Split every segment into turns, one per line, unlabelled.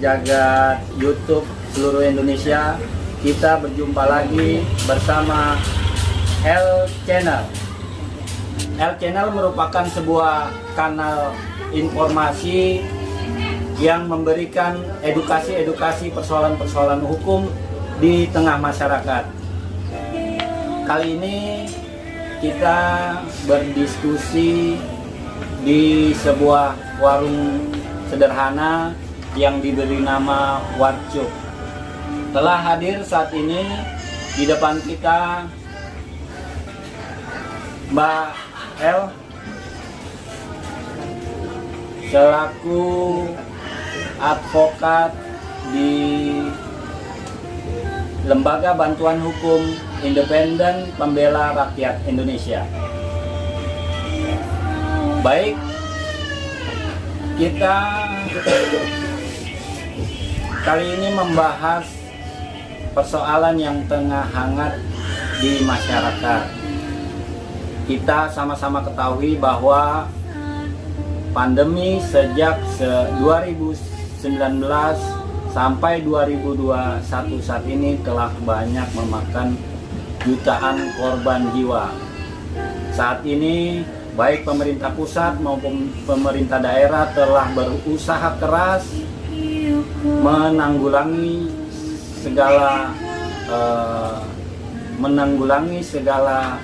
jagat YouTube seluruh Indonesia. Kita berjumpa lagi bersama L Channel. L Channel merupakan sebuah kanal informasi yang memberikan edukasi-edukasi persoalan-persoalan hukum di tengah masyarakat. Kali ini kita berdiskusi di sebuah warung sederhana yang diberi nama Warcuk. Telah hadir saat ini di depan kita Mbak L selaku advokat di Lembaga Bantuan Hukum Independen Pembela Rakyat Indonesia. Baik, kita kali ini membahas persoalan yang tengah hangat di masyarakat. Kita sama-sama ketahui bahwa pandemi sejak 2019 sampai 2021 saat ini telah banyak memakan jutaan korban jiwa. Saat ini baik pemerintah pusat maupun pemerintah daerah telah berusaha keras menanggulangi segala eh, menanggulangi segala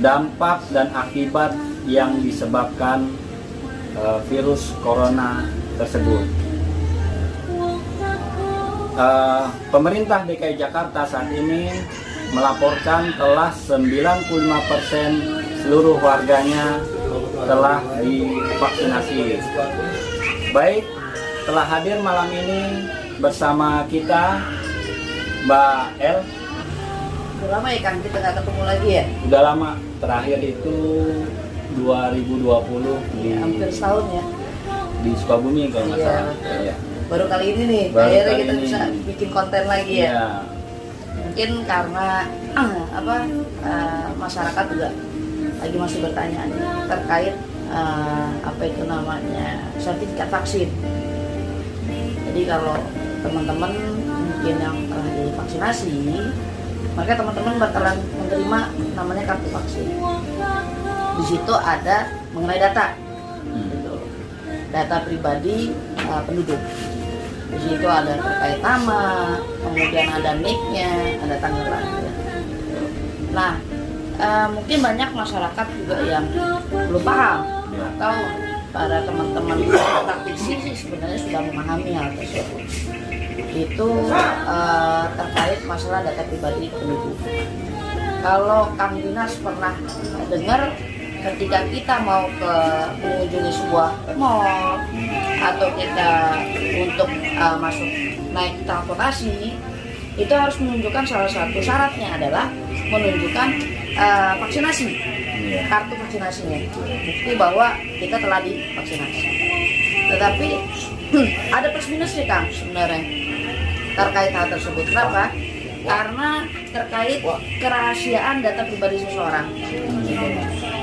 dampak dan akibat yang disebabkan eh, virus corona tersebut. Eh, pemerintah DKI Jakarta saat ini melaporkan telah 95% seluruh warganya telah divaksinasi. Baik, telah hadir malam ini bersama kita Mbak L.
Udah lama ya Kang kita nggak ketemu lagi ya?
Udah lama, terakhir itu 2020 di,
Ya, hampir setahun ya.
di Sukabumi kalau nggak
Iya,
salah. Iya.
Baru kali ini nih,
Baru
akhirnya kita
ini.
bisa bikin konten lagi ya.
Iya.
Mungkin karena apa eh, masyarakat juga lagi masih bertanya nih terkait eh, apa itu namanya sertifikat vaksin. Jadi kalau teman-teman mungkin yang telah divaksinasi, maka teman-teman bakalan menerima namanya kartu vaksin. Di situ ada mengenai data,
Hmm.
gitu. data pribadi uh, penduduk. Di situ ada terkait nama, kemudian ada nicknya, ada tanggal lahir. Nah, uh, mungkin banyak masyarakat juga yang belum paham
Ya.
atau para teman-teman praktisi sih sebenarnya sudah memahami hal tersebut. Itu uh, terkait masalah data pribadi penduduk. Kalau Kang Dinas pernah dengar ketika kita mau ke mengunjungi sebuah mall atau kita untuk uh, masuk naik transportasi itu harus menunjukkan salah satu syaratnya adalah menunjukkan uh, vaksinasi. Kartu vaksinasinya. Bukti bahwa kita telah divaksinasi. Tetapi ada plus minus nih kang sebenarnya terkait hal tersebut. Kenapa? Karena terkait kerahasiaan data pribadi seseorang.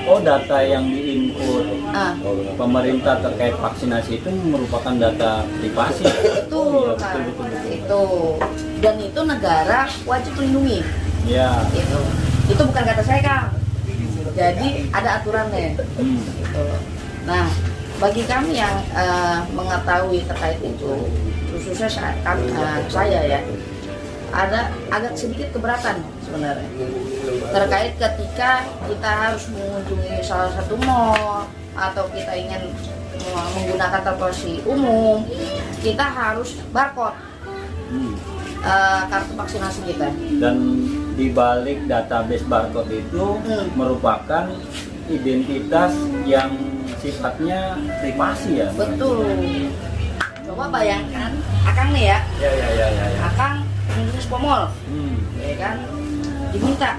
Oh data yang diinput
ah.
Pemerintah terkait vaksinasi itu merupakan data privasi.
betul
Iya,
kan
betul, betul, betul.
itu. Dan itu negara wajib melindungi.
Ya.
itu itu bukan kata saya kang jadi ada aturannya gitu. Nah, bagi kami yang eh, mengetahui terkait itu, khususnya saya, kami, eh, saya ya, ada agak sedikit keberatan sebenarnya terkait ketika kita harus mengunjungi salah satu mall atau kita ingin meng- menggunakan transportasi umum, kita harus barcode eh, kartu vaksinasi kita.
Dan di balik database barcode itu
Hmm.
merupakan identitas yang sifatnya privasi ya.
Betul. Coba bayangkan, Akang nih ya,
Ya ya ya ya. ya.
Akang sebuah mall,
Hmm.
ya kan diminta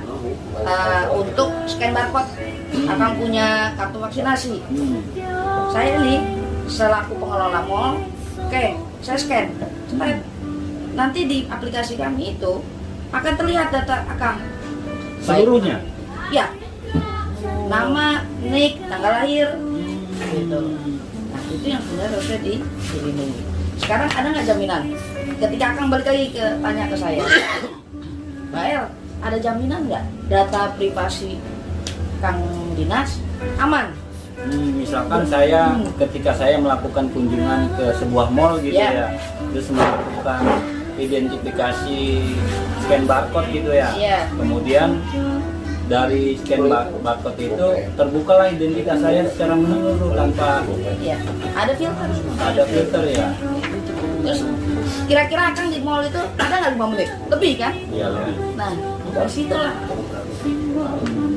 uh, untuk scan barcode akan punya kartu vaksinasi
Hmm.
saya nih selaku pengelola mall oke saya scan Cepat. nanti di aplikasi kami itu akan terlihat data akang.
Seluruhnya.
ya nama nick tanggal lahir gitu nah itu yang sebenarnya harusnya di- dilindungi sekarang ada nggak jaminan ketika akan balik lagi ke tanya ke saya Mbak El ada jaminan nggak data privasi Kang Dinas aman
Hmm, misalkan saya
Hmm.
ketika saya melakukan kunjungan ke sebuah mall gitu
Ya.
ya, terus melakukan identifikasi scan barcode gitu ya.
Iya.
Kemudian dari scan bar- barcode itu terbukalah identitas saya secara menyeluruh tanpa
ya ada filter
ada filter ya.
terus kira-kira Kang di mall itu ada nggak lima menit lebih kan
Iya lebih.
Nah, dari situlah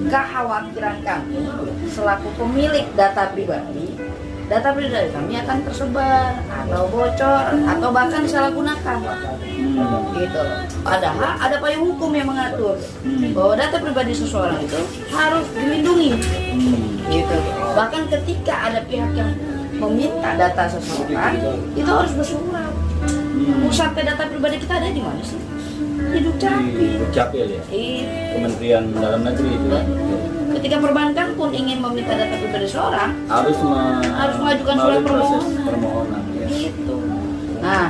kekhawatiran kami selaku pemilik data pribadi, data pribadi kami akan tersebar atau bocor atau bahkan disalahgunakan.
Hmm.
Gitu. Padahal ada payung hukum yang mengatur
Hmm.
bahwa data pribadi seseorang itu harus dilindungi.
Hmm.
Gitu. Bahkan ketika ada pihak yang meminta data seseorang, itu harus bersurat.
Hmm.
Pusatnya data pribadi kita ada di mana sih? Di Dukcapil.
Di Dukcapil ya.
Itu.
Kementerian Dalam Negeri itu ya.
Ketika perbankan pun ingin meminta data pribadi seorang
harus
Harus mengajukan surat permohonan.
permohonan ya.
gitu nah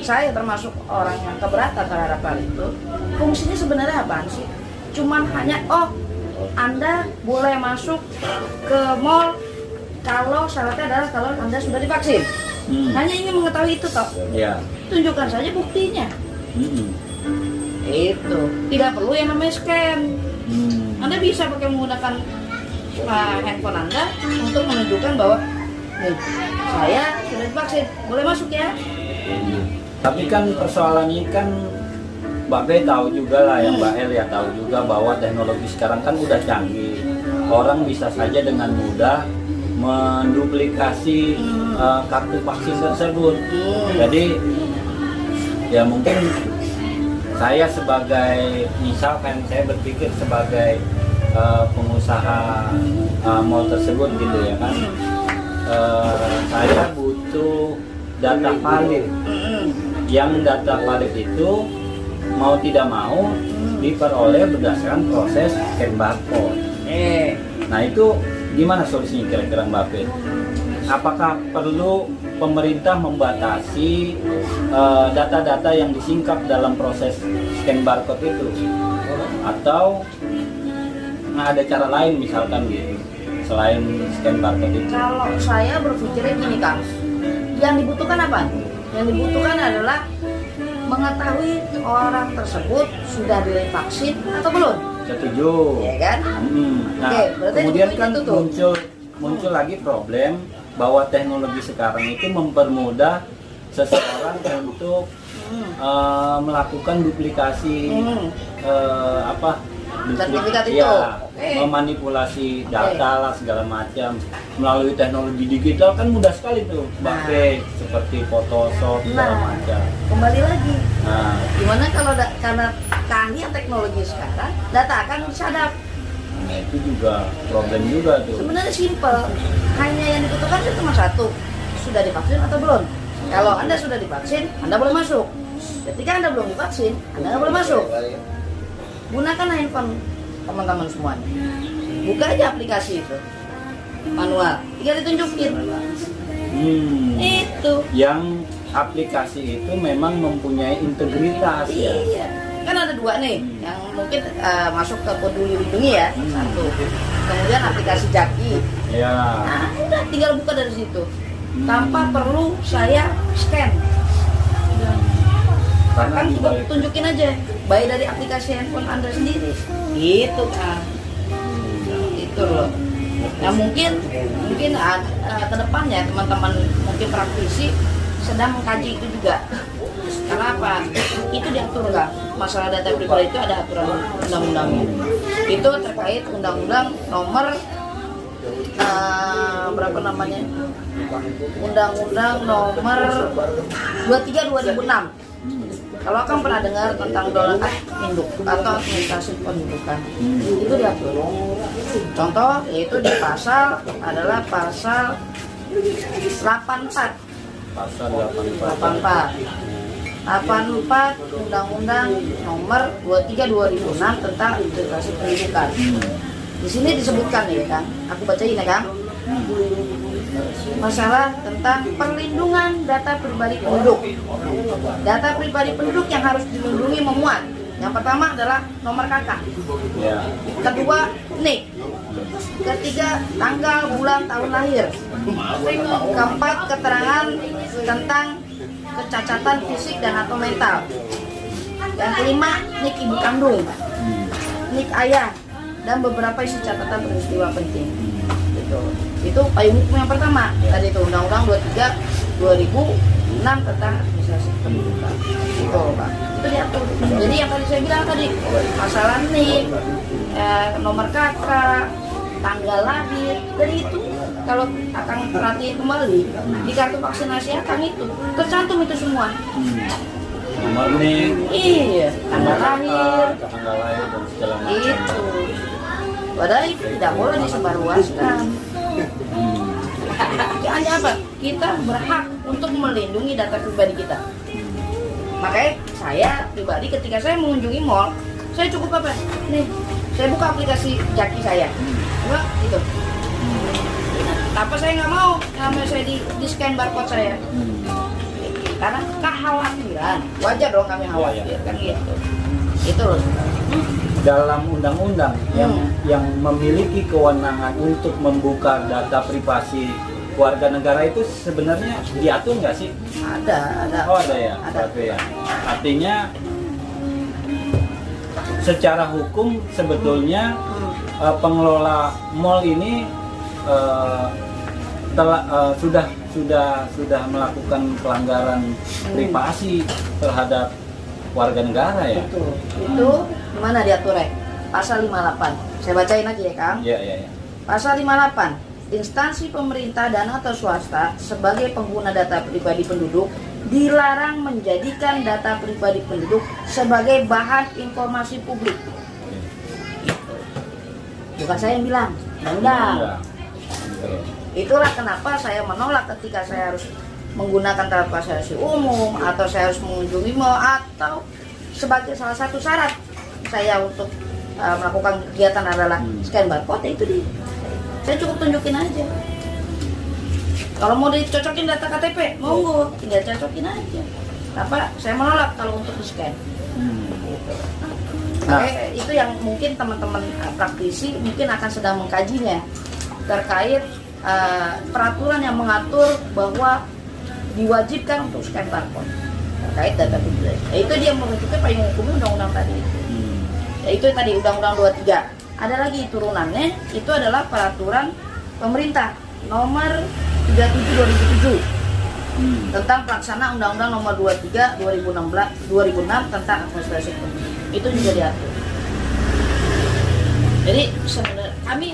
saya termasuk orang yang keberatan terhadap hal itu fungsinya sebenarnya apa sih cuman hanya oh anda boleh masuk ke mall kalau syaratnya adalah kalau anda sudah divaksin
Hmm.
hanya ingin mengetahui itu toh
Ya.
tunjukkan saja buktinya
Hmm.
itu tidak perlu yang namanya scan. Anda bisa pakai menggunakan uh, handphone Anda untuk menunjukkan bahwa nih saya sudah divaksin, boleh masuk ya?
Tapi kan persoalan ini kan Mbak B tahu juga lah ya Mbak El ya tahu juga bahwa teknologi sekarang kan udah canggih. Orang bisa saja dengan mudah menduplikasi uh, kartu vaksin tersebut. Jadi ya mungkin saya sebagai misalkan saya berpikir sebagai uh, pengusaha uh, mall tersebut gitu ya kan. Uh, saya butuh data valid yang data valid itu mau tidak mau diperoleh berdasarkan proses scan barcode.
Eh,
Nah itu gimana solusinya kira-kira Mbak Fit? Apakah perlu pemerintah membatasi eh, data-data yang disingkap dalam proses scan barcode itu? Atau nah, ada cara lain misalkan gitu selain scan barcode itu?
kalau saya berpikirnya gini Kang, yang dibutuhkan apa? Yang dibutuhkan adalah mengetahui orang tersebut sudah divaksin atau belum,
Setuju.
ya kan?
Hmm, Nah,
Oke,
kemudian
itu
kan
tuh.
muncul muncul lagi problem bahwa teknologi sekarang itu mempermudah seseorang untuk
Hmm.
eh, melakukan duplikasi
Hmm.
eh, apa
Sertifikat itu.
ya,
Oke.
memanipulasi data lah segala macam melalui teknologi digital kan mudah sekali tuh
Nah.
Seperti Photoshop segala
Nah.
macam.
Kembali lagi,
Nah,
Gimana kalau da- karena keahlian teknologi sekarang, data akan disadap.
nah, itu juga problem juga tuh.
Sebenarnya simpel, hanya yang dibutuhkan cuma satu, sudah divaksin atau belum. Kalau anda sudah divaksin, anda boleh masuk. Ketika anda belum divaksin, anda nggak boleh masuk. Gunakan handphone teman-teman semuanya. Buka aja aplikasi itu, manual. Tinggal ditunjukin.
Hmm.
Itu.
yang aplikasi itu memang mempunyai integritas ya.
Iya. Kan ada dua nih, yang mungkin eh, masuk ke peduli lindungi ya,
Hmm.
satu. Kemudian aplikasi Jaki.
Ya.
Nah, udah tinggal buka dari situ.
Hmm.
Tanpa perlu saya scan. Kan
balik-
tunjukin aja, baik dari aplikasi handphone Anda sendiri. Gitu kan. Itu loh. Nah mungkin mungkin uh, ke depannya teman-teman mungkin praktisi sedang mengkaji itu juga. Karena apa? Itu diatur nggak? Masalah data pribadi itu ada aturan undang-undangnya. Itu terkait undang-undang nomor uh, berapa namanya? Undang-undang nomor 23 2006. Kalau kamu pernah dengar tentang dolar ah, induk atau administrasi pendudukan,
Hmm.
itu diatur. Contoh yaitu di pasal adalah pasal 84
Pasal 84.
84 84 Undang-Undang Nomor 23 2006 tentang integrasi pendidikan.
Hmm.
Di sini disebutkan ya kan, aku bacain ya kan. Masalah tentang perlindungan data pribadi penduduk. Data pribadi penduduk yang harus dilindungi memuat. Yang pertama adalah nomor kakak,
Ya.
kedua nik, ketiga tanggal, bulan, tahun lahir, keempat keterangan tentang kecacatan fisik dan atau mental, yang kelima nik ibu kandung,
Hmm.
nik ayah, dan beberapa isi catatan peristiwa penting. Gitu. Itu payung hukum yang pertama. Tadi itu Undang-Undang 23 2006 tentang administrasi pendidikan. Itu, Pak. Itu diatur. Jadi yang tadi saya bilang tadi masalah nik, eh, nomor kakak, tanggal lahir, dari itu kalau akan perhatiin kembali di kartu vaksinasi akan itu tercantum itu semua.
Nomor nih,
Iya, tanggal lahir,
tanggal lahir dan segala macam.
itu. Padahal itu tidak boleh disebarluaskan.
Hmm.
Hanya apa? Kita berhak untuk melindungi data pribadi kita. Makanya saya pribadi ketika saya mengunjungi mall, saya cukup apa? Nih, saya buka aplikasi Jaki saya. Enggak, gitu. Apa saya nggak mau namanya saya di, di scan barcode saya? Karena kekhawatiran. Wajar dong kami khawatir kan gitu. Itu loh.
Dalam undang-undang yang
Hmm.
yang memiliki kewenangan untuk membuka data privasi warga negara itu sebenarnya diatur nggak sih?
Ada, ada.
Oh ada ya,
Ada.
Berarti ya. Artinya secara hukum sebetulnya
Hmm.
eh, pengelola mall ini eh, telah eh, sudah sudah sudah melakukan pelanggaran
Hmm.
privasi terhadap warga negara ya.
Itu, itu gimana diaturnya? Pasal 58. Saya bacain lagi ya, Kang.
Iya iya. iya.
Pasal 58. Instansi pemerintah dan atau swasta sebagai pengguna data pribadi penduduk dilarang menjadikan data pribadi penduduk sebagai bahan informasi publik. Bukan saya yang bilang.
Oke.
Itulah kenapa saya menolak ketika saya harus menggunakan transportasi umum atau saya harus mengunjungi mall atau sebagai salah satu syarat saya untuk uh, melakukan kegiatan adalah
Hmm.
scan barcode ya itu di saya cukup tunjukin aja. Kalau mau dicocokin data KTP, monggo, tinggal cocokin aja. Apa? Saya menolak kalau untuk di scan.
Hmm. Nah,
Makanya itu yang mungkin teman-teman uh, praktisi mungkin akan sedang mengkajinya terkait uh, peraturan yang mengatur bahwa diwajibkan untuk scan barcode terkait data pribadi. Ya, itu dia menunjukkan payung hukumnya undang-undang tadi. Ya, itu tadi undang-undang 23. Ada lagi turunannya itu adalah peraturan pemerintah nomor 37 2007
Hmm.
tentang pelaksana Undang-Undang Nomor 23 2016 2006 tentang administrasi penduduk. Itu juga diatur. Jadi sebenarnya kami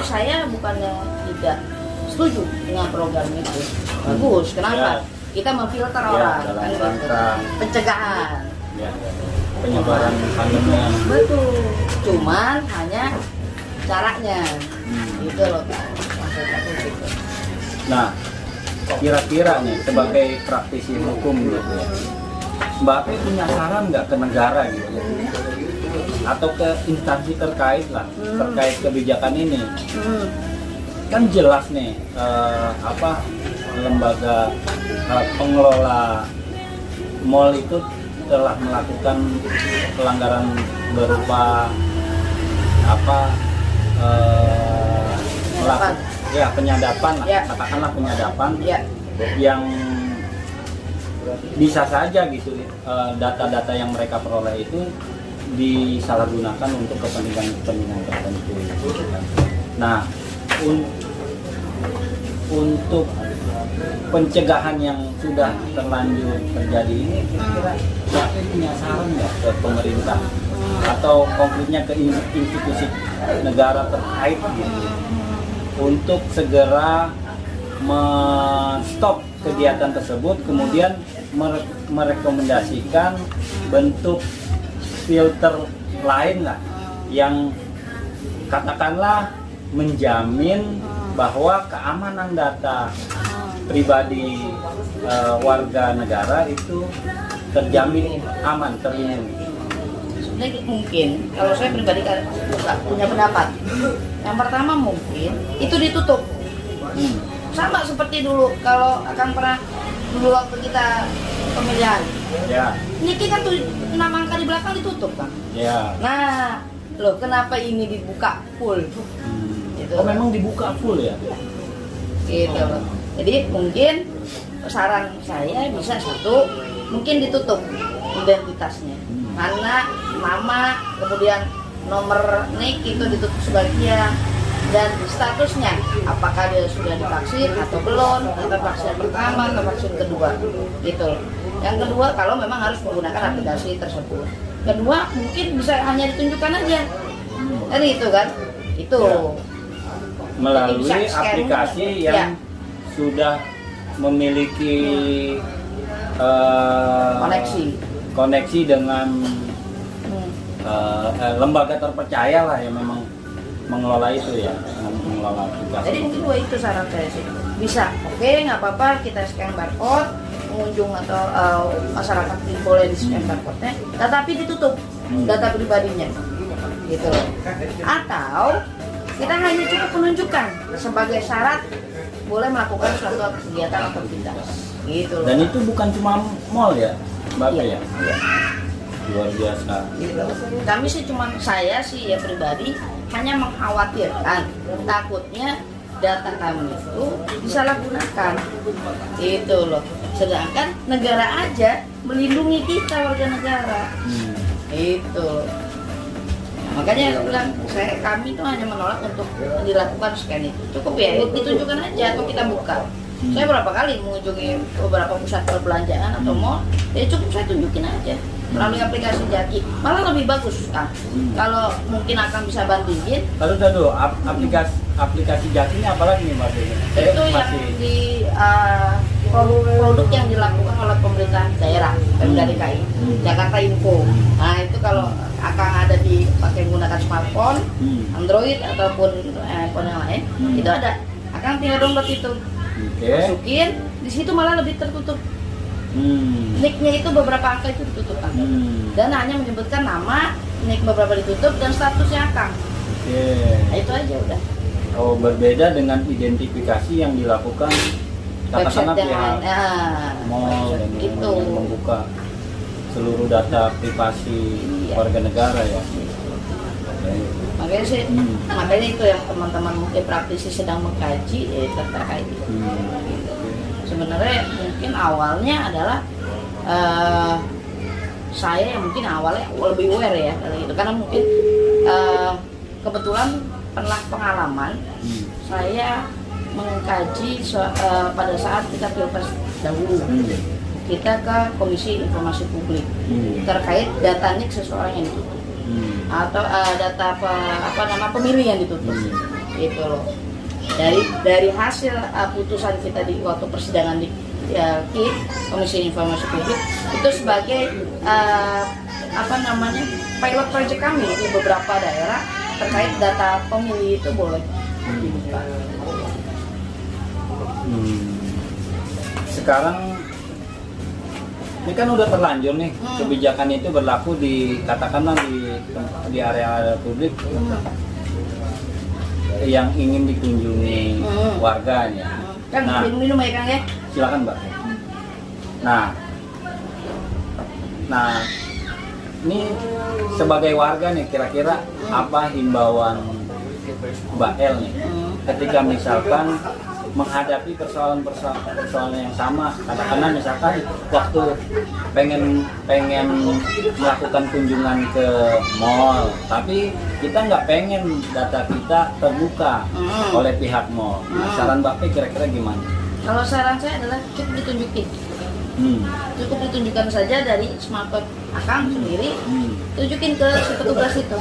saya bukannya tidak setuju dengan program itu. Bagus. Kenapa?
Ya.
Kita memfilter
Ya,
orang kan gitu.
rangka
pencegahan.
ya, penyebaran pandemi.
Betul. Cuman hanya caranya.
Hmm.
Itu loh gitu.
Nah, kira-kira nih sebagai praktisi hukum gitu ya, Mbak Pe punya saran nggak ke negara gitu ya? Atau ke instansi terkait lah,
Hmm.
terkait kebijakan ini?
Hmm.
Kan jelas nih, eh, apa lembaga eh, pengelola mall itu telah melakukan pelanggaran berupa apa eh, melakukan ya penyadapan lah,
Ya.
katakanlah penyadapan
Ya.
yang bisa saja gitu eh, data-data yang mereka peroleh itu disalahgunakan untuk kepentingan-kepentingan tertentu. Nah, un- untuk pencegahan yang sudah terlanjur terjadi ini kira-kira Fe punya saran nggak ke pemerintah? Atau konkretnya ke in- institusi negara terkait gitu? Untuk segera menstop kegiatan tersebut kemudian mere- merekomendasikan bentuk filter lain lah yang katakanlah menjamin bahwa keamanan data pribadi eh, warga negara itu terjamin aman terlindungi.
Sebenarnya mungkin kalau saya pribadi kan nggak punya pendapat. Yang pertama mungkin itu ditutup.
Hmm.
sama seperti dulu kalau akan pernah dulu waktu kita pemilihan
Ya,
Niki kan tuh nama angka di belakang ditutup kan
ya.
nah loh kenapa ini dibuka full
Hmm.
Gitu.
Oh memang dibuka full ya?
gitu loh jadi mungkin saran saya bisa satu mungkin ditutup identitasnya. Karena nama kemudian nomor nik itu ditutup sebagian. Dan statusnya apakah dia sudah divaksin atau belum atau vaksin pertama atau vaksin kedua gitu. Yang kedua kalau memang harus menggunakan aplikasi tersebut. Kedua mungkin bisa hanya ditunjukkan aja. Kan itu kan? Itu.
Ya. Melalui aplikasi
Ya.
Sudah memiliki eh,
koneksi
koneksi dengan eh, lembaga terpercaya lah yang memang mengelola itu ya, mengelola aplikasi.
Jadi mungkin dua itu saran saya sih. Bisa, oke nggak apa-apa kita scan barcode, pengunjung atau uh, masyarakat boleh di scan barcode-nya, tetapi ditutup
Hmm.
data pribadinya, gitu. Atau kita hanya cukup menunjukkan sebagai syarat boleh melakukan suatu kegiatan atau aktivitas, gitu loh.
Dan itu bukan cuma mall ya, Bapak
Iya,
ya?
iya.
Luar biasa.
Gitu. Kami sih cuma saya sih ya pribadi hanya mengkhawatirkan takutnya data kami itu disalahgunakan itu loh sedangkan negara aja melindungi kita warga negara
Hmm.
itu Nah, makanya saya bilang saya kami itu hanya menolak untuk dilakukan scan itu. Cukup ya ditunjukkan aja atau kita buka.
Hmm.
saya berapa kali mengunjungi beberapa pusat perbelanjaan atau mall ya cukup saya tunjukin aja melalui aplikasi Jaki. Malah lebih bagus ah
Hmm.
kalau mungkin akan bisa bandingin
Lalu ap- aplikasi aplikasi jakinya apa lagi nih? Eh,
itu yang
masih
di uh, produk, yang dilakukan oleh pemerintah daerah Pemda
Hmm.
DKI
Hmm.
Jakarta Info nah itu kalau akan ada dipakai menggunakan smartphone
Hmm.
Android ataupun eh, handphone yang lain
Hmm.
itu ada akan tinggal download itu
Oke.
masukin di situ malah lebih tertutup
Hmm.
nicknya itu beberapa angka itu ditutup.
Hmm.
dan hanya menyebutkan nama nick beberapa ditutup dan statusnya Kang
Oke.
nah, itu aja udah
Oh, berbeda dengan identifikasi yang dilakukan katakanlah pihak
ah,
mall dan
gitu
membuka seluruh data privasi
Iya.
warga negara ya.
Makanya sih
Hmm.
makanya itu yang teman-teman mungkin praktisi sedang mengkaji eh, terkait itu
Hmm.
sebenarnya mungkin awalnya adalah eh, saya yang mungkin awalnya lebih aware ya dari itu karena mungkin eh, kebetulan pernah pengalaman
Hmm.
saya mengkaji so- eh, pada saat kita pilpres dahulu
Hmm.
kita ke komisi informasi publik
Hmm.
terkait data nik seseorang yang ditutup
Hmm.
atau eh, data apa, apa nama pemilih yang ditutup
Hmm.
gitu loh dari dari hasil uh, putusan kita di waktu persidangan di ya, KIP Komisi Informasi Publik itu sebagai uh, apa namanya pilot project kami di beberapa daerah terkait data pemilih itu boleh dibuka.
Hmm. Sekarang ini kan udah terlanjur nih
Hmm.
kebijakan itu berlaku di katakanlah di di area publik yang ingin dikunjungi
Hmm.
warganya.
Kan
Nah.
minum-minum ya Kang ya.
Silakan Mbak. Nah, nah ini sebagai warga nih kira-kira apa himbauan Mbak El nih
Hmm.
ketika misalkan menghadapi persoalan-persoalan persoalan yang sama katakanlah misalkan waktu pengen pengen melakukan kunjungan ke mall tapi kita nggak pengen data kita terbuka
Hmm.
oleh pihak mall nah,
Hmm.
saran Mbak P kira-kira gimana?
Kalau saran saya adalah cukup ditunjukin,
Hmm.
cukup ditunjukkan saja dari smartphone akang sendiri,
Hmm.
tunjukin ke si petugas itu.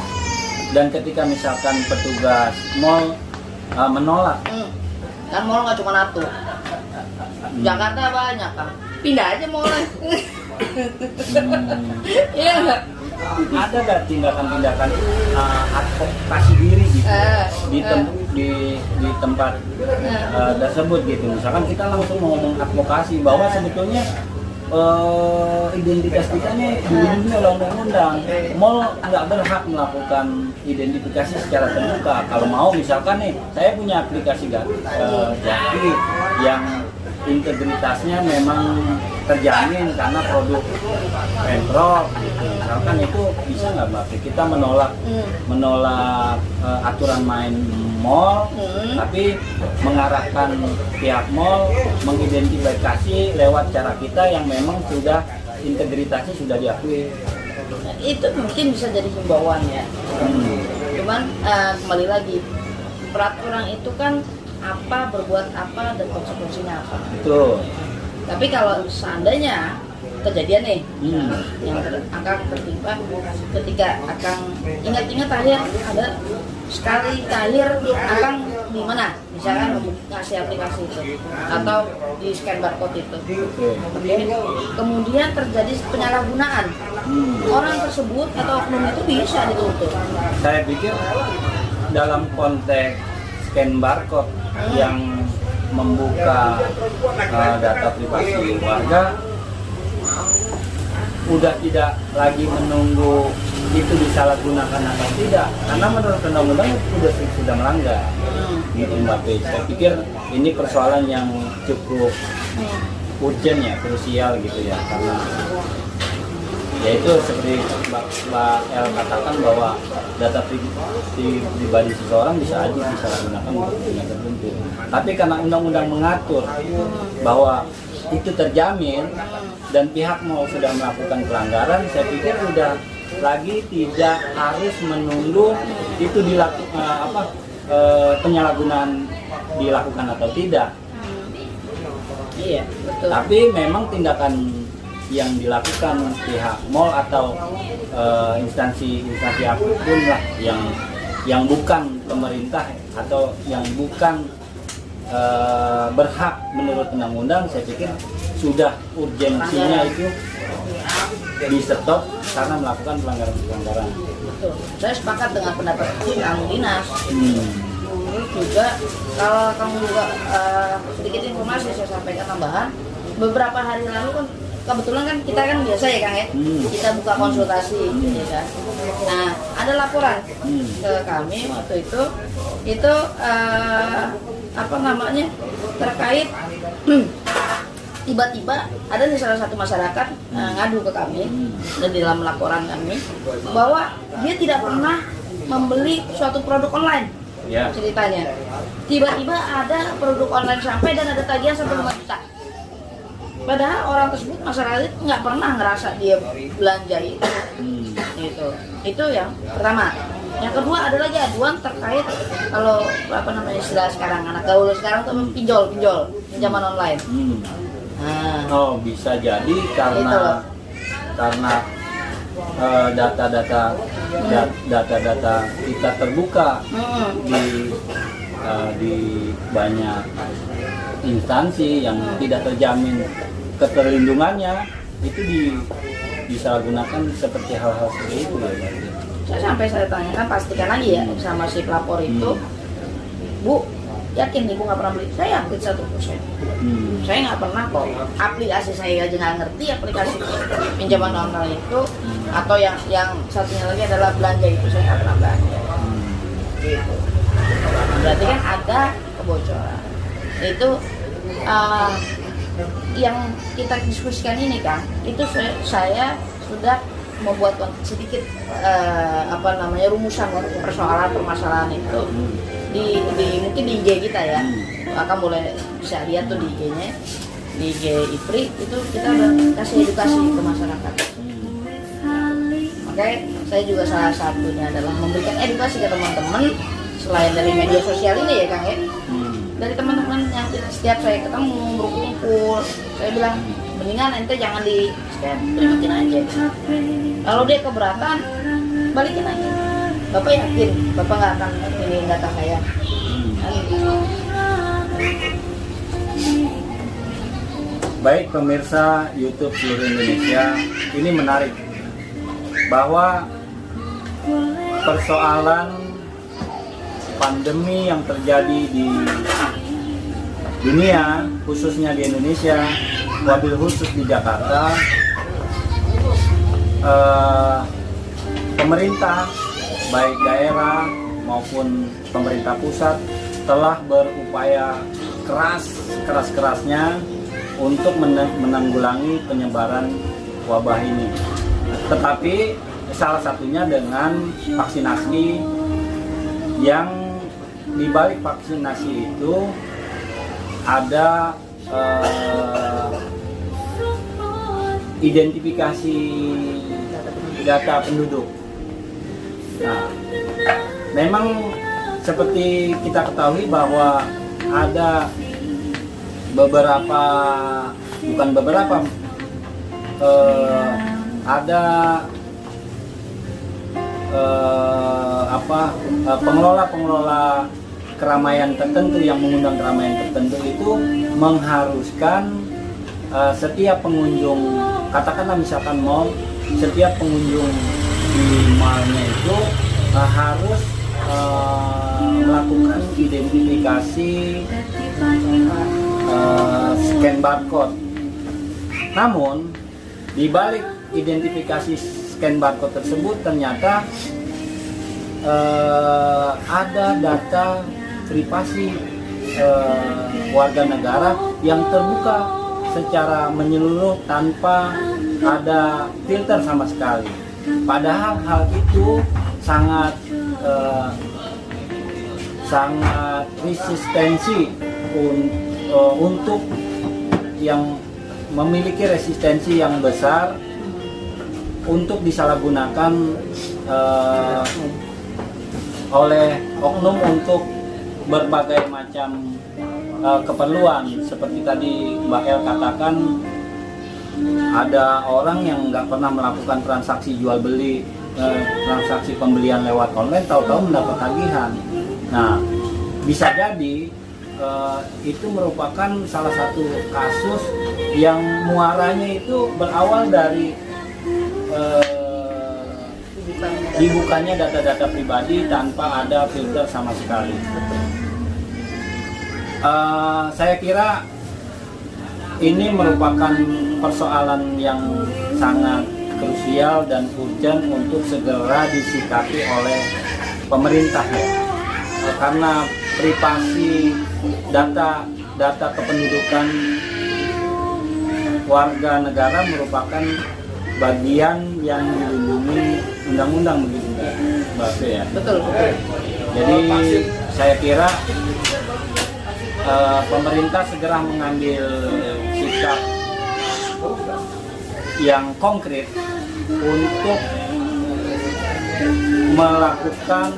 Dan ketika misalkan petugas mall uh, menolak,
Hmm. Kan mall nggak cuma satu. Jakarta banyak kan. Pindah aja mallnya.
hmm,
Iya nggak?
ada gak tindakan-tindakan uh, advokasi diri gitu
Eh,
di, tem-
eh.
di di tempat
Eh.
uh, tersebut gitu? Misalkan kita langsung ngomong advokasi bahwa sebetulnya eh, identitas kita nih dilindungi oleh undang-undang. Mall nggak berhak melakukan identifikasi secara terbuka. Kalau mau misalkan nih, saya punya aplikasi Ga- eh, Jaki yang integritasnya memang terjamin karena produk Pemprov gitu. Misalkan itu bisa nggak Mbak? Kita menolak
Hmm.
menolak eh, aturan main mall
Hmm.
tapi mengarahkan pihak mall mengidentifikasi lewat cara kita yang memang sudah integritasnya sudah diakui.
Itu mungkin bisa jadi himbauan ya
Hmm.
cuman eh, kembali lagi peraturan itu kan apa berbuat apa dan konsekuensinya apa
Betul.
tapi kalau seandainya kejadian nih
Hmm.
yang ter- akan tertimpa ketika akan ingat-ingat akhir ada sekali akhir akan di mana misalkan ngasih aplikasi itu atau di scan barcode itu. Kemudian terjadi penyalahgunaan.
Hmm.
orang tersebut atau oknum itu bisa dituntut
Saya pikir dalam konteks scan barcode yang membuka eh, data privasi warga udah tidak lagi menunggu itu disalahgunakan atau tidak karena menurut undang-undang sudah sudah melanggar
Hmm.
gitu Mbak Pe. Saya pikir ini persoalan yang cukup
Hmm.
urgent ya, krusial gitu ya karena yaitu seperti Mbak, Mbak El katakan bahwa data pri- pri- pribadi seseorang bisa aja disalahgunakan untuk kepentingan tertentu. Tapi karena undang-undang mengatur bahwa itu terjamin dan pihak mau sudah melakukan pelanggaran, saya pikir udah lagi tidak harus menunggu itu dilakukan apa eh, penyalahgunaan dilakukan atau tidak.
iya betul.
Tapi memang tindakan yang dilakukan pihak mall atau eh, instansi-instansi apa pun lah yang yang bukan pemerintah atau yang bukan eh, berhak menurut undang-undang, saya pikir sudah urgensinya itu di stop karena melakukan pelanggaran-pelanggaran.
betul saya sepakat dengan pendapat kamu dinas
Hmm.
Juga kalau kamu juga eh, sedikit informasi saya sampaikan tambahan beberapa hari lalu kan kebetulan kan kita kan biasa ya kang ya
Hmm.
kita buka konsultasi ya kan nah ada laporan
Hmm.
ke kami waktu itu itu eh, apa namanya terkait tiba-tiba ada nih salah satu masyarakat eh, ngadu ke kami
Hmm.
dan di dalam laporan kami bahwa dia tidak pernah membeli suatu produk online
Ya.
ceritanya. Tiba-tiba ada produk online sampai dan ada tagihan sampai 5 juta. Padahal orang tersebut masyarakat itu nggak pernah ngerasa dia belanja itu.
Hmm.
itu itu yang pertama. Yang kedua ada lagi aduan terkait kalau apa namanya istilah sekarang anak gaul sekarang tuh pinjol pinjol pinjaman online
Hmm. Oh bisa jadi
Itu loh.
karena karena eh, data-data da- data-data kita terbuka
hmm,
di eh, di banyak instansi yang tidak terjamin keterlindungannya itu di disalahgunakan seperti hal-hal seperti itu ya berarti.
saya sampai saya tanyakan pastikan lagi ya sama si pelapor itu bu yakin ibu nggak pernah beli. Saya yakin satu persen.
Hmm.
saya nggak pernah kok aplikasi saya aja nggak ngerti aplikasi pinjaman online itu atau yang yang satunya lagi adalah belanja itu saya nggak pernah belanja.
Hmm.
gitu. Berarti kan ada kebocoran. Itu uh, yang kita diskusikan ini kan itu saya, saya sudah membuat sedikit uh, apa namanya rumusan persoalan permasalahan itu.
Hmm.
Di, di mungkin di IG kita ya.
Hmm.
akan boleh bisa lihat tuh di IG-nya di IG IPRI itu kita udah kasih edukasi ke masyarakat.
Hmm.
makanya saya juga salah satunya adalah memberikan edukasi ke teman-teman selain dari media sosial ini ya Kang ya.
Hmm.
dari teman-teman yang setiap saya ketemu berkumpul saya bilang mendingan ente jangan di scan aja. Kalau dia keberatan balikin aja bapak yakin bapak nggak akan ini data saya.
Baik pemirsa YouTube seluruh Indonesia, ini menarik bahwa persoalan pandemi yang terjadi di dunia, khususnya di Indonesia, wabil khusus di Jakarta eh, pemerintah baik daerah maupun pemerintah pusat telah berupaya keras keras kerasnya untuk men- menanggulangi penyebaran wabah ini. Tetapi salah satunya dengan vaksinasi yang di balik vaksinasi itu ada eh, identifikasi data penduduk. Nah, memang seperti kita ketahui bahwa ada beberapa bukan beberapa eh, ada eh, apa eh, pengelola-pengelola keramaian tertentu yang mengundang keramaian tertentu itu mengharuskan eh, setiap pengunjung katakanlah misalkan mall setiap pengunjung di mallnya itu eh, harus eh, melakukan identifikasi eh, scan barcode namun di balik identifikasi scan barcode tersebut ternyata eh, ada data privasi eh, warga negara yang terbuka secara menyeluruh tanpa ada filter sama sekali. Padahal hal itu sangat eh, sangat resistensi un- eh, untuk yang memiliki resistensi yang besar untuk disalahgunakan eh, oleh oknum untuk berbagai macam eh, keperluan. Seperti tadi Mbak El katakan ada orang yang nggak pernah melakukan transaksi jual beli eh, transaksi pembelian lewat online tahu-tahu mendapat tagihan nah bisa jadi eh, itu merupakan salah satu kasus yang muaranya itu berawal dari eh, dibukanya data-data pribadi tanpa ada filter sama sekali. Eh, saya kira ini merupakan persoalan yang sangat krusial dan urgent untuk segera disikapi oleh pemerintah ya. Karena privasi data data kependudukan warga negara merupakan bagian yang dilindungi undang-undang begitu Mbak ya.
betul betul
Jadi saya kira eh, pemerintah segera mengambil yang konkret untuk melakukan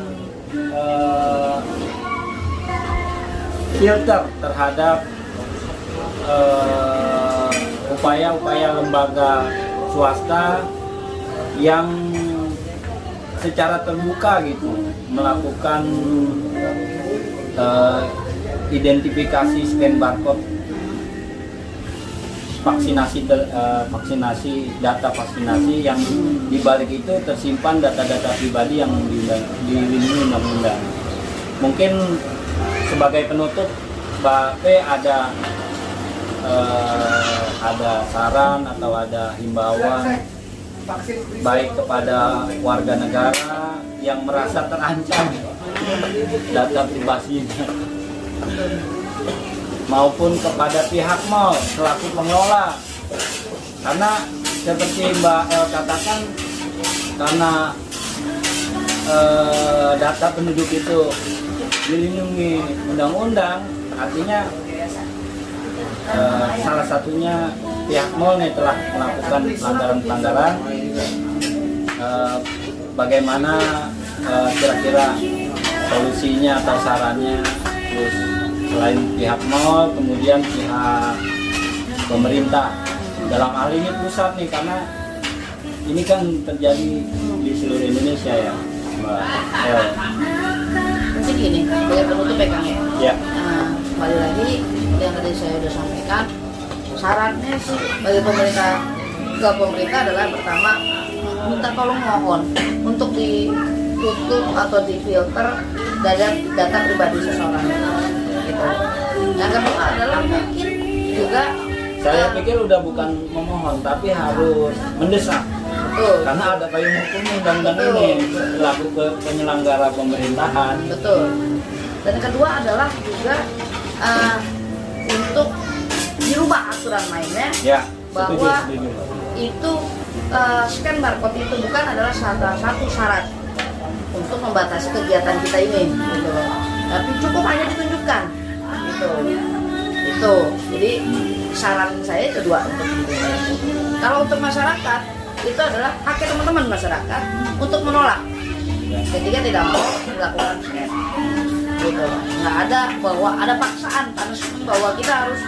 eh, filter terhadap eh, upaya-upaya lembaga swasta yang secara terbuka gitu melakukan eh, identifikasi scan barcode vaksinasi ter- eh, vaksinasi data vaksinasi yang di balik itu tersimpan data-data pribadi yang dilindungi undang-undang. Mungkin sebagai penutup Mbak P ada eh, ada saran atau ada himbauan baik kepada warga negara yang merasa terancam data privasinya maupun kepada pihak mal selaku pengelola. Karena seperti Mbak El katakan karena eh, data penduduk itu dilindungi undang-undang artinya eh, salah satunya pihak mall nih telah melakukan pelanggaran-pelanggaran. Eh, bagaimana kira-kira solusinya atau sarannya terus selain pihak mall kemudian pihak pemerintah. Dalam hal ini pusat nih karena ini kan terjadi di seluruh Indonesia ya Mbak El.
mungkin gini sebagai penutup ya Kang ya?
Ya.
Nah, kembali lagi yang tadi saya sudah sampaikan sarannya sih bagi pemerintah ke pemerintah adalah pertama minta tolong mohon untuk ditutup atau difilter data data pribadi seseorang gitu. Yang kedua adalah mungkin juga
Saya pikir udah bukan memohon, tapi harus mendesak.
betul
Karena ada payung hukumnya undang-undang ini berlaku ke penyelenggara pemerintahan.
betul dan kedua adalah juga eh, untuk dirubah aturan mainnya
Ya, setuju,
Bahwa-
setuju.
itu eh, scan barcode itu bukan adalah salah satu syarat untuk membatasi kegiatan kita ini gitu loh. Tapi cukup hanya ditunjukkan. Gitu itu. Jadi saran saya kedua untuk kalau untuk masyarakat itu adalah hak teman-teman masyarakat untuk menolak. Ketika tidak mau melakukan scan gitu. Nggak ada bahwa ada paksaan punishment bahwa kita harus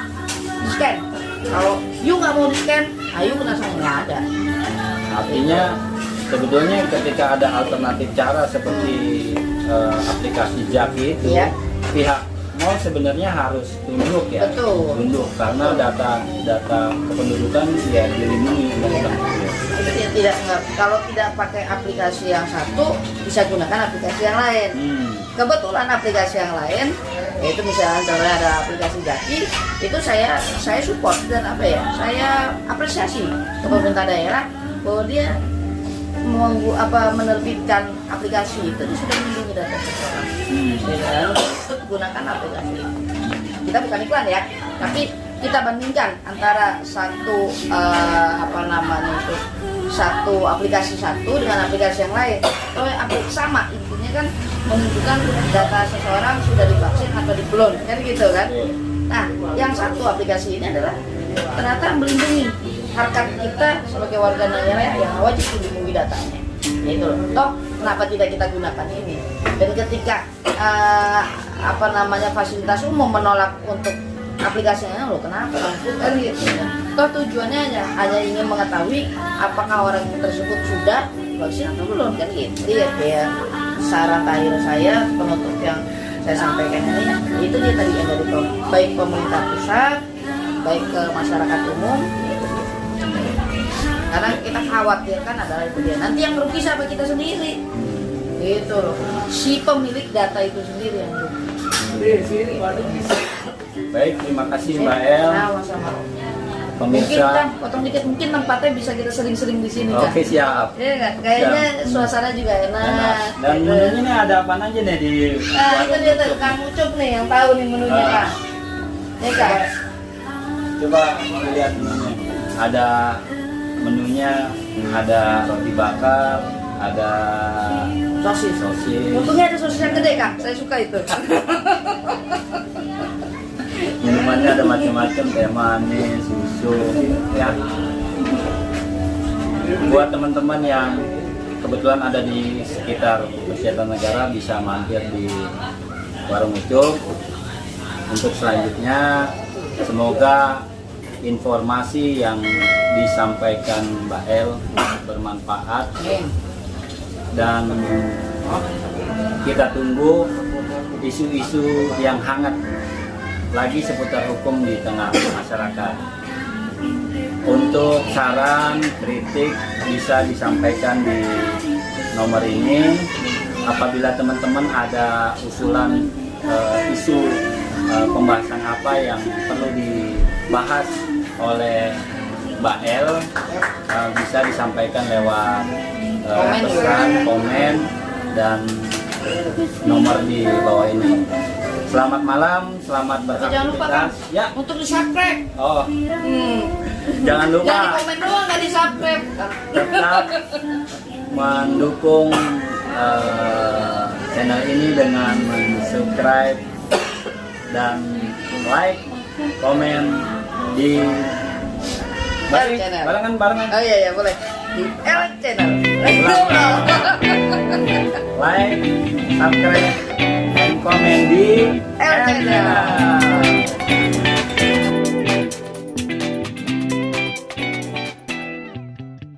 scan kalau you nggak mau di scan ayo kena sanksi nggak ada.
Artinya sebetulnya ketika ada alternatif cara seperti eh, aplikasi Jaki itu,
Iya.
pihak mall sebenarnya harus tunduk ya.
Betul.
Tunduk karena data data kependudukan ya dilindungi undang-undang itu
dia tidak kalau tidak pakai aplikasi yang satu bisa gunakan aplikasi yang lain
Hmm.
kebetulan aplikasi yang lain yaitu misalnya contohnya ada aplikasi Jaki itu saya saya support dan apa ya saya apresiasi ke pemerintah daerah bahwa dia menggu, apa menerbitkan aplikasi itu. Sudah melindungi data seseorang.
Hmm.
Gunakan aplikasi. Kita bukan iklan ya tapi kita bandingkan antara satu eh, apa namanya itu satu aplikasi satu dengan aplikasi yang lain. Oh aplikasi sama intinya kan menunjukkan data seseorang sudah divaksin atau belum kan gitu kan? Nah yang satu aplikasi ini adalah ternyata melindungi harkat kita sebagai warga negara yang wajib dilindungi datanya. Itu loh. Toh kenapa tidak kita gunakan ini? Dan ketika eh, apa namanya fasilitas umum menolak untuk aplikasinya lo kenapa? Kan gitu toh tujuannya hanya hanya ingin mengetahui apakah orang tersebut sudah vaksin atau belum kan gitu dia kayak saran terakhir saya penutup yang saya sampaikan ini itu dia tadi yang dari baik pemerintah pusat baik ke masyarakat umum karena kita khawatirkan adalah itu dia nanti yang rugi siapa kita sendiri gitu loh si pemilik data itu sendiri yang rugi
Baik, terima kasih Mbak El.
Nah, sama mungkin kan
Pemirsa.
potong dikit mungkin tempatnya bisa kita sering-sering di sini kan
Oke, siap.
Iya kan? Kayaknya suasana juga enak.
Enak. Dan
gitu.
menunya ini ada apa aja nih di
Nah, itu dia tuh? Kang Ucup nih yang tahu nih menunya
Ah.
Kang. Ya kan?
Coba lihat menunya. Ada menunya, ada roti bakar, ada
Sosis.
sosis,
Untungnya ada sosis yang gede Kang. Saya suka itu.
minumannya ada macam-macam, teh manis, susu, ya. Buat teman-teman yang kebetulan ada di sekitar Persiapan Negara bisa mampir di Warung Ucup. Untuk selanjutnya, semoga informasi yang disampaikan Mbak El bermanfaat dan kita tunggu isu-isu yang hangat lagi seputar hukum di tengah masyarakat. Untuk saran, kritik bisa disampaikan di nomor ini. Apabila teman-teman ada usulan eh, isu eh, pembahasan apa yang perlu dibahas oleh Mbak El, eh, bisa disampaikan lewat
Komen.
pesan, komen, dan nomor di bawah ini. Selamat malam, selamat
Tapi jangan lupa
beraktivitas. Ya,
Untuk di subscribe.
oh,
Hmm.
jangan lupa
Jangan komen doang nggak di subscribe.
tetap mendukung eh, channel ini dengan subscribe dan like, komen di Balik,
channel.
barengan barengan
Oh iya iya boleh. Di L channel.
like, subscribe, dan komen di
L
channel.